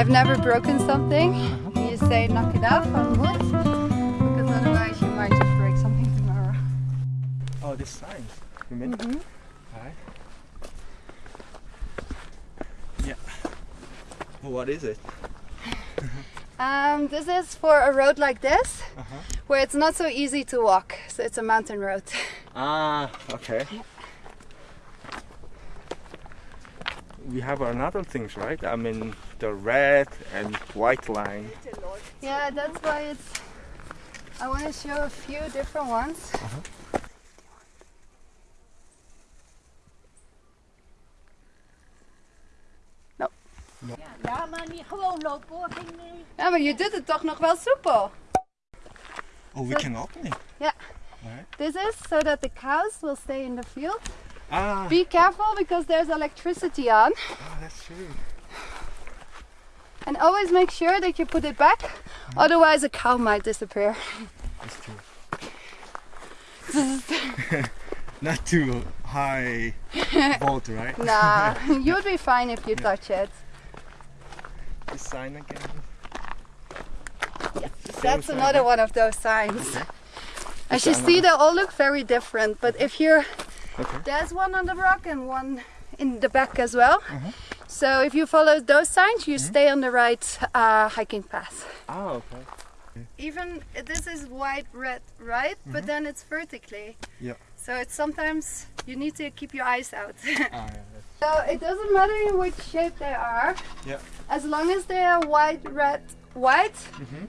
I've never broken something. You say knock it off on wood, because otherwise you might just break something tomorrow. Oh, this sign. You mean? Mhm. Alright. Yeah. Well, what is it? Um, this is for a road like this, Uh-huh. where it's not so easy to walk. So it's a mountain road. Ah, okay. We have another things, right? I mean, the red and white line. yeah, that's why it's. I want to show a few different ones. Ja, maar niet gewoon lopen hoor. Geen, eh, Ja, maar je doet het toch nog wel soepel. Oh, we can open it. Yeah. Alright. This is so that the cows will stay in the field. Ah, Be careful because there's electricity on. oh, that's true. And always make sure that you put it back, otherwise a cow might disappear. That's true. Not too high volt, right? nah, you'd be fine if you touch it. This sign again. That's sign, another huh? one of those signs. As you see, they all look very different. But if you're, Okay. there's one on the rock and one in the back as well. Uh-huh. So if you follow those signs, you stay on the right uh, hiking path. Ah, okay. Even this is white, red, right? But then it's vertically. Mm-hmm. Yeah. So it's sometimes you need to keep your eyes out. Ah, yeah. That's, so it doesn't matter in which shape they are. Yeah. As long as they are white, red, white,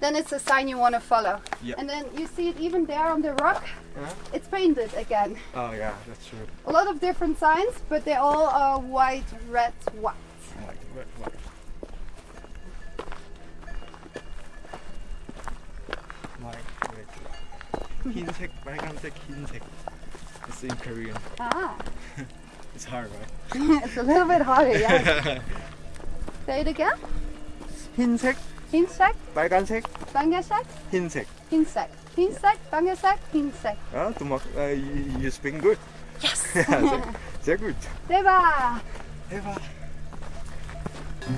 then it's a sign you want to follow. Yeah. And then you see it even there on the rock. Uh-huh. It's painted again. oh, yeah, that's true. A lot of different signs, but they all are white, red, white. White, red, white. White, red, white. 흰색, 빨간색, 흰색. It's in Korean. Ah, It's hard, right? it's a little bit harder, yeah. Say it again. 흰색, 흰색, 빨간색, 방야색, 흰색. 흰색. 흰색, 방야색, 흰색. Ah, du machst, uh, you, you speak good. Yes! Ja, sehr, sehr gut. 대박! Eva. Oh, you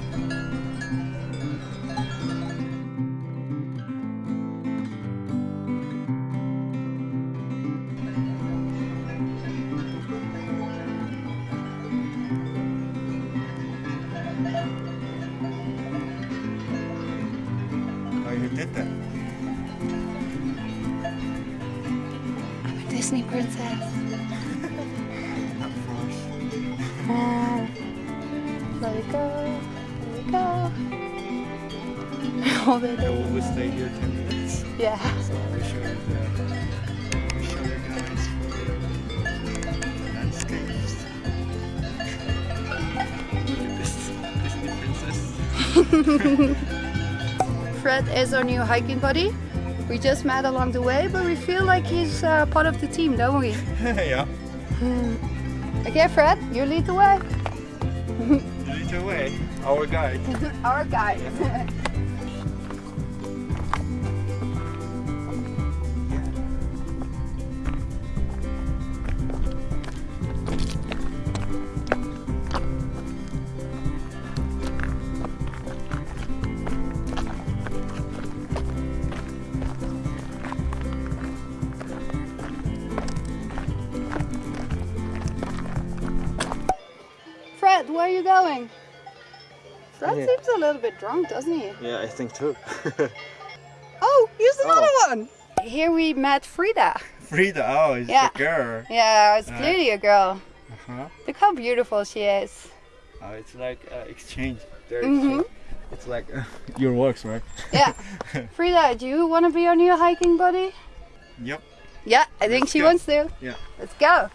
did that. Disney princess. Not for us. Ah, let it go, It I in. will stay here 10 minutes. Yeah. So will show you the, will show you guys the landscapes. Look at this Disney princess. Fred is our new hiking buddy. We just met along the way, but we feel like he's uh, part of the team, don't we? yeah. Okay, Fred, you lead the way. Lead the way. Our guide. Our guide. Where are you going? Fred Yeah. seems a little bit drunk, doesn't he? Yeah, I think too. Oh, here's another one. Here we met Frida. Frida, oh, it's Yeah. the girl. Yeah, it's Uh, clearly a girl. Uh-huh. Look how beautiful she is. Oh, it's like uh, exchange. Their Mhm. exchange. It's like uh, your works, right? Yeah. Frida, do you want to be our new hiking buddy? Yep. Yeah, I think Let's she go. wants to. Yeah. Let's go.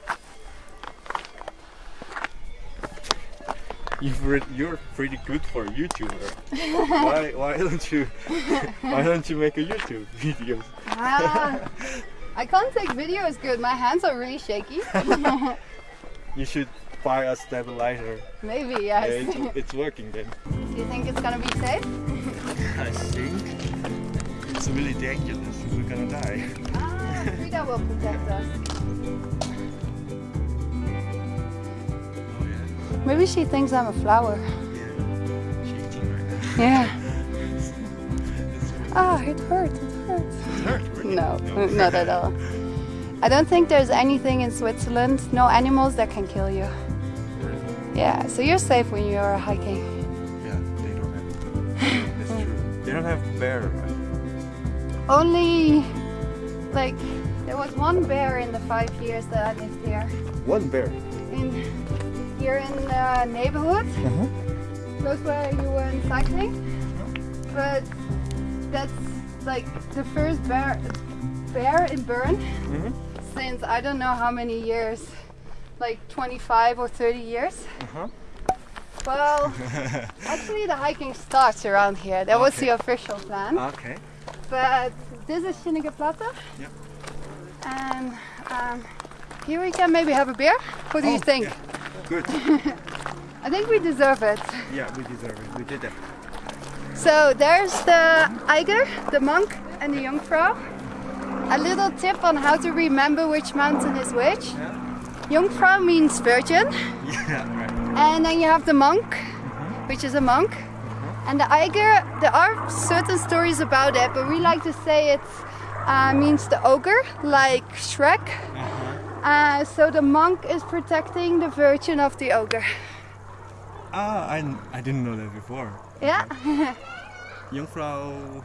You've re- you're pretty good for a YouTuber. why why don't you why don't you make a YouTube videos? Ah, I can't take videos good. My hands are really shaky. You should buy a stabilizer. Maybe, Yeah, yes. it's, it's working then. do you think it's gonna be safe? I think it's really dangerous. We're gonna die. Ah, Frida will protect us. Maybe she thinks I'm a flower. Yeah. Shaking right now. Yeah. Ah, it hurts. It hurts. hurt, really? No, not at all. I don't think there's anything in Switzerland, no animals that can kill you. Yeah, so you're safe when you're hiking. Yeah, they don't have. That's true. They don't have bear, right? Only, like, there was one bear in the five years that I lived here. One bear. Here in the neighborhood, Uh-huh. close where you went cycling. But that's like the first bear, bear in Bern Mhm. since I don't know how many years, like 25 or 30 years. Uh-huh. Well, actually the hiking starts around here. That was the official plan. okay. But this is Schynige Platte. Yeah. And um, here we can maybe have a beer. What do you Oh, think? yeah. Good. I think we deserve it. Yeah, we deserve it. We did that. So there's the Eiger, the monk, and the Jungfrau. A little tip on how to remember which mountain is which. Yeah. Jungfrau means virgin, Yeah, right. and then you have the monk, which is a monk. And the Eiger, there are certain stories about it, but we like to say it uh, means the ogre, like Shrek. Uh-huh. Uh, so the monk is protecting the virgin of the ogre. Ah, I, I didn't know that before. Yeah. Jungfrau,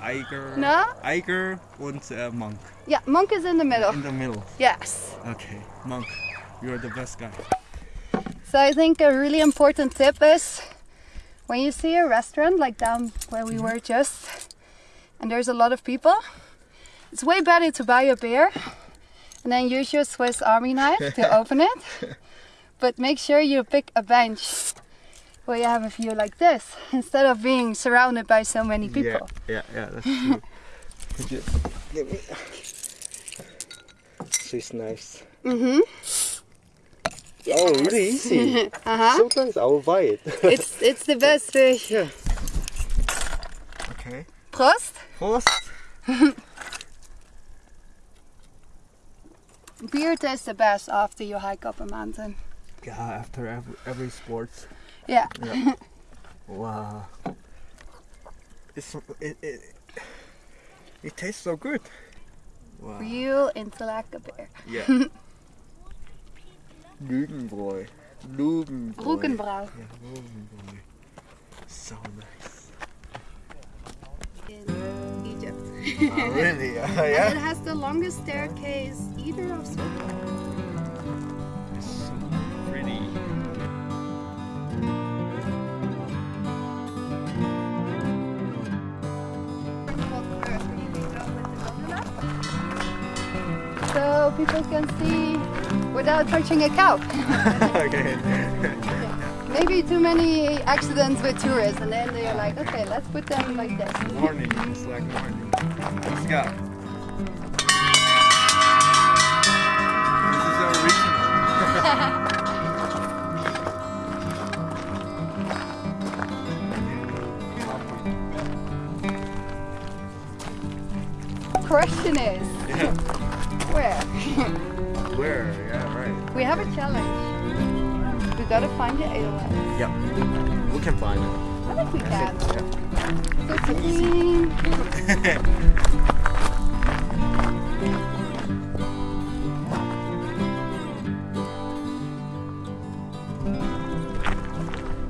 Eiger. No? Eiger and uh, monk yeah, monk is in the middle. in the middle. Yes. Okay, monk, you're the best guy. So I think a really important tip is when you see a restaurant like down where we were just and there's a lot of people, it's way better to buy a beer and then use your Swiss Army knife to open it. But make sure you pick a bench where you have a view like this instead of being surrounded by so many people. Yeah, yeah, yeah, that's true. Could you give me? She's nice. Mm-hmm. Oh, really easy. Uh-huh. Sometimes. I will buy it. It's it's the best fish. yeah. Okay. Prost. Prost. Beer tastes the best after you hike up a mountain. Yeah, after every, every sports. Yeah. Yeah. wow. It's it, it it tastes so good. Wow. Real Interlaken beer. Yeah. Rugenbräu. Rugenbräu. Rukenbrau. Yeah, Rugenbräu. So nice. Oh, really? Uh, And it has the longest staircase either of Switzerland. It's so pretty. So people can see without touching a cow. okay. maybe too many accidents with tourists, and then they're like, okay, let's put them like this. Morning. It's like morning. Let's go. This is the original. Question is, yeah. where? Where? Yeah, right. we have a challenge. We gotta find the Edelweiss. Yep. We can find it. I think we can. Yeah. It's clean.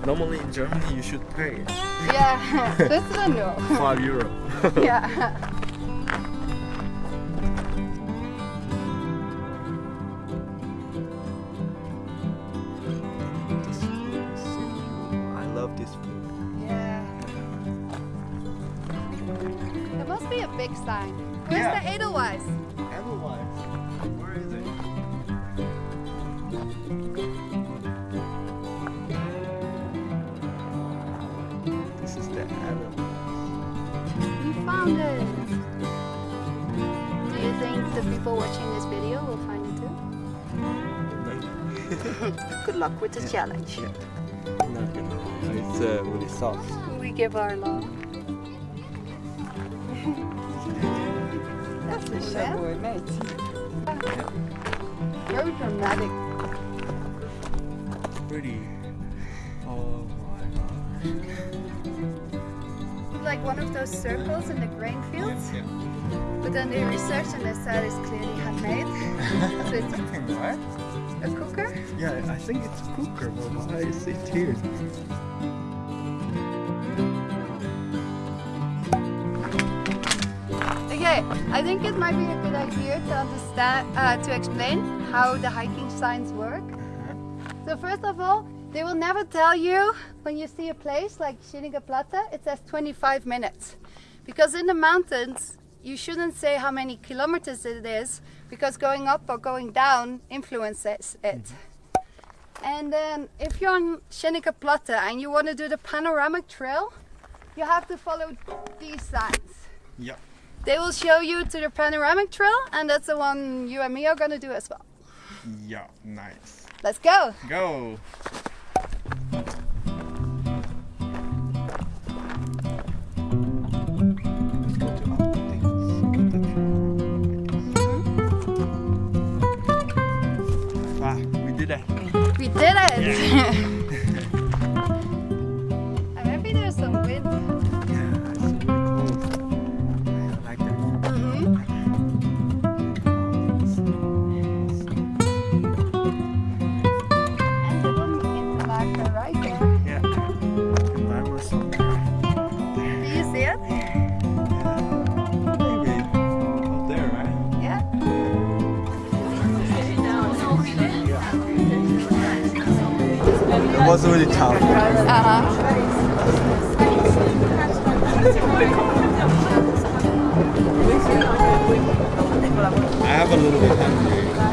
Normally in Germany you should pay Yeah, this one no. five euro. yeah. Big sign. Where's Yeah. the Edelweiss? Otherwise, where is it? This is the Otherwise. We found it. Do you think the people watching this video will find it too? Good luck with the challenge. Not good. It's uh, really soft. We give our love. Man. Very dramatic. Pretty. Oh my god. It's like one of those circles in the grain fields, Yeah. but then they researched and they said it's clearly handmade. so it's What? a cooker. Yeah, I think it's a cooker, but why is it here? Okay, I think it might be a good idea to understand, uh, to explain how the hiking signs work. So first of all, they will never tell you when you see a place like Schynige Platte, it says 25 minutes. Because in the mountains, you shouldn't say how many kilometers it is, because going up or going down influences it. And then if you're on Schynige Platte and you want to do the panoramic trail, you have to follow these signs. Yeah. They will show you to the panoramic trail, and that's the one you and me are gonna do as well. Yeah, nice. Let's go! Go! Let's go to other things. Ah, we did it. We did it! I'm really tough. Uh-huh. I have a little bit hungry.